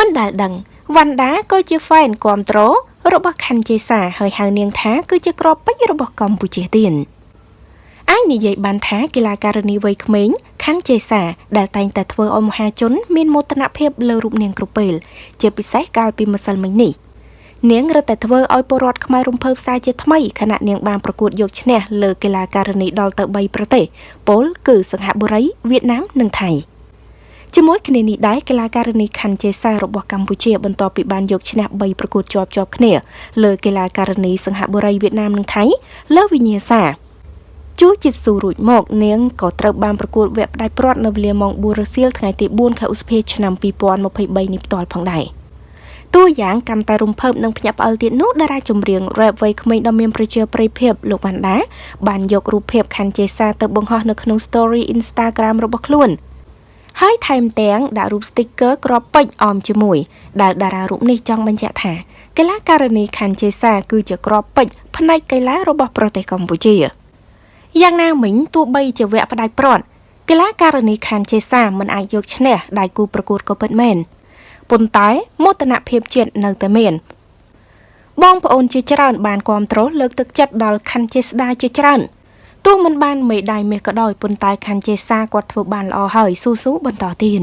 មិនដែលដឹងវណ្ណដាក៏ជាហ្វេនគ្រប់ត្រូលរបស់ខណ្ឌជេសាហើយហៅនាងថាគឺជាក្របពេជ្ររបស់កម្ពុជាទៀតអាចនិយាយបានថាកីឡាការិនីវ័យក្មេងខណ្ឌជេសាដែលតែងតែធ្វើឲ្យមហាជនមានមោទនភាពលើរូបនាងគ្រប់ពេល ជាពិសេសកាលពីម្សិលមិញនេះនាងរឹតតែធ្វើឲ្យពលរដ្ឋខ្មែររំភើបផ្សាយជាថ្មីខណៈនាងបានប្រកួតយកឈ្នះលើកីឡាការិនីដល់ទៅ3ប្រទេស ពលគឺសិង្ហបុរីវៀតណាមនិងថៃ ជាមួយគ្នានេះដែរកីឡាការិនីខណ្ឌជេសារបស់កម្ពុជាបន្ទាប់ពីបានយកឈ្នះ3ប្រកួតជាប់ជាប់គ្នាលើកីឡាការិនីសិង្ហបុរីវៀតណាមនិងថៃលើវិញ្ញាសាជួជីស៊ូរួចមកនាងក៏ត្រូវបានប្រកួតវគ្គផ្ដាច់ព្រាត់នៅវេលាម៉ោង4រសៀលថ្ងៃទី4ខែឧសភាឆ្នាំ2023នេះផ្ទាល់ផងដែរតួយ៉ាងកាន់តែរំភើបនិងភ្ញាក់ផ្អើលទៀតនោះតារាចម្រៀង rap វ័យក្មេងដ៏មានប្រជាប្រិយភាពលោកវណ្ណដាបានយករូបភាពខណ្ឌជេសាទៅបង្ហោះនៅក្នុង story Instagram របស់ខ្លួន។ ហើយថែមទាំងដាក់រូប sticker ក្របពេជ្រអមជាមួយដែលតារារូបនេះចង់បញ្ជាក់ថាកីឡាការិនីខណ្ឌជេសាគឺជាក្របពេជ្រផ្នែកកីឡារបស់ប្រទេសកម្ពុជាយ៉ាងណាមិញទោះបីជាវគ្គផ្ដាច់ព្រាត់កីឡាការិនីខណ្ឌជេសាមិនអាចយកឈ្នះដៃគូប្រកួតក៏ពិតមែនប៉ុន្តែមោទនភាពជាតិនៅតែមានបងប្អូនជាច្រើនបានគ្រប់គ្រងលើកទឹកចិត្តដល់ខណ្ឌជេស្ដាជាច្រើន ទោះមិនបានមេដាយមាសក៏ដោយប៉ុន្តែខាន់ជេសាគាត់ធ្វើបានល្អហើយស៊ូស៊ូបន្តទៀត